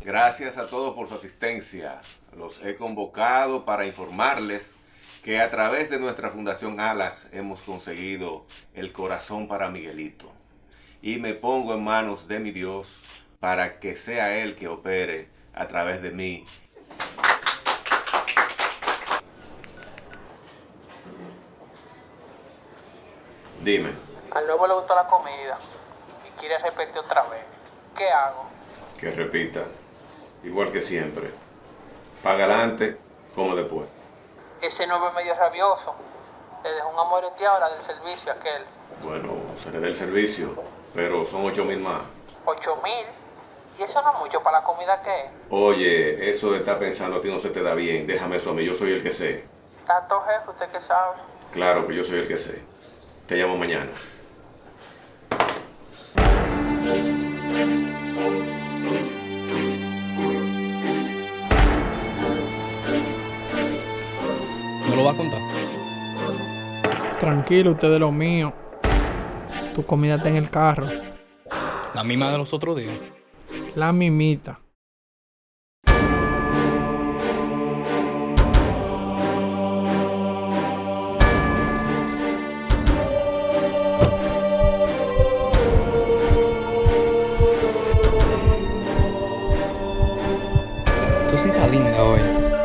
Gracias a todos por su asistencia. Los he convocado para informarles que a través de nuestra Fundación Alas hemos conseguido el corazón para Miguelito. Y me pongo en manos de mi Dios para que sea Él que opere a través de mí. Dime. Al nuevo le gustó la comida y quiere repetir otra vez. ¿Qué hago? Que repita. Igual que siempre. Paga adelante, como después. Ese nuevo es medio rabioso. Le dejó un amor ahora del servicio aquel. Bueno, seré del servicio, pero son ocho mil más. ¿Ocho mil? ¿Y eso no es mucho para la comida que es? Oye, eso de estar pensando a ti no se te da bien. Déjame eso a mí, yo soy el que sé. Tanto jefe, usted que sabe. Claro que yo soy el que sé. Te llamo mañana. ¿No lo va a contar? Tranquilo, usted de lo mío. Tu comida está en el carro. La misma de los otros días. La mimita. você tá linda, olha.